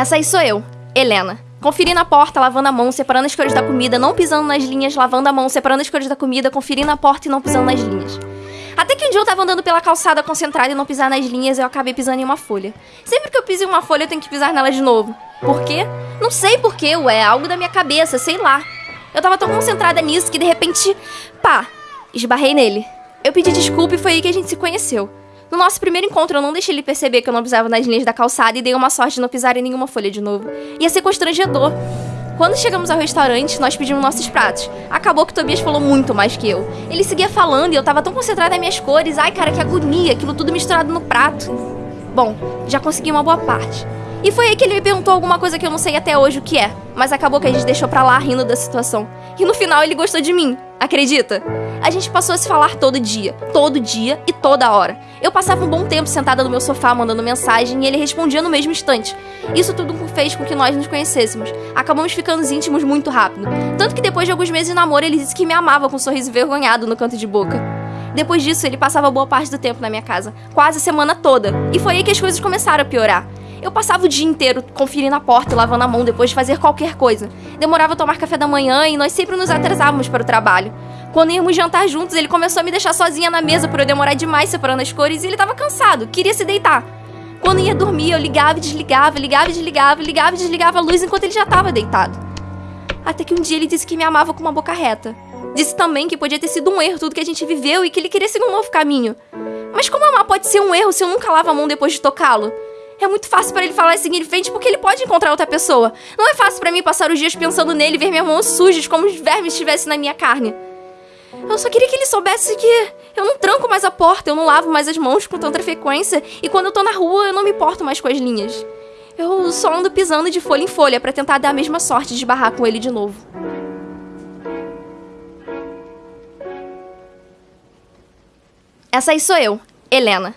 Essa aí sou eu, Helena. Conferindo a porta, lavando a mão, separando as cores da comida, não pisando nas linhas, lavando a mão, separando as cores da comida, conferindo a porta e não pisando nas linhas. Até que um dia eu tava andando pela calçada concentrada e não pisar nas linhas, eu acabei pisando em uma folha. Sempre que eu piso em uma folha, eu tenho que pisar nela de novo. Por quê? Não sei por quê, ué, algo da minha cabeça, sei lá. Eu tava tão concentrada nisso que de repente, pá, esbarrei nele. Eu pedi desculpa e foi aí que a gente se conheceu. No nosso primeiro encontro, eu não deixei ele perceber que eu não pisava nas linhas da calçada e dei uma sorte de não pisar em nenhuma folha de novo. Ia ser constrangedor. Quando chegamos ao restaurante, nós pedimos nossos pratos. Acabou que Tobias falou muito mais que eu. Ele seguia falando e eu tava tão concentrada nas minhas cores. Ai, cara, que agonia, aquilo tudo misturado no prato. Bom, já consegui uma boa parte. E foi aí que ele me perguntou alguma coisa que eu não sei até hoje o que é. Mas acabou que a gente deixou pra lá rindo da situação. E no final ele gostou de mim. Acredita? A gente passou a se falar todo dia, todo dia e toda hora. Eu passava um bom tempo sentada no meu sofá mandando mensagem e ele respondia no mesmo instante. Isso tudo fez com que nós nos conhecêssemos. Acabamos ficando íntimos muito rápido. Tanto que depois de alguns meses de namoro, ele disse que me amava com um sorriso envergonhado no canto de boca. Depois disso, ele passava boa parte do tempo na minha casa, quase a semana toda. E foi aí que as coisas começaram a piorar. Eu passava o dia inteiro conferindo a porta e lavando a mão depois de fazer qualquer coisa. Demorava a tomar café da manhã e nós sempre nos atrasávamos para o trabalho. Quando íamos jantar juntos, ele começou a me deixar sozinha na mesa por eu demorar demais separando as cores e ele estava cansado, queria se deitar. Quando ia dormir, eu ligava e desligava, ligava e desligava, ligava e desligava a luz enquanto ele já estava deitado. Até que um dia ele disse que me amava com uma boca reta. Disse também que podia ter sido um erro tudo que a gente viveu e que ele queria seguir um novo caminho. Mas como amar pode ser um erro se eu nunca lavo a mão depois de tocá-lo? É muito fácil para ele falar em frente porque ele pode encontrar outra pessoa. Não é fácil para mim passar os dias pensando nele e ver minhas mãos sujas como os vermes estivessem na minha carne. Eu só queria que ele soubesse que eu não tranco mais a porta, eu não lavo mais as mãos com tanta frequência e quando eu tô na rua eu não me importo mais com as linhas. Eu só ando pisando de folha em folha para tentar dar a mesma sorte de barrar com ele de novo. Essa aí sou eu, Helena.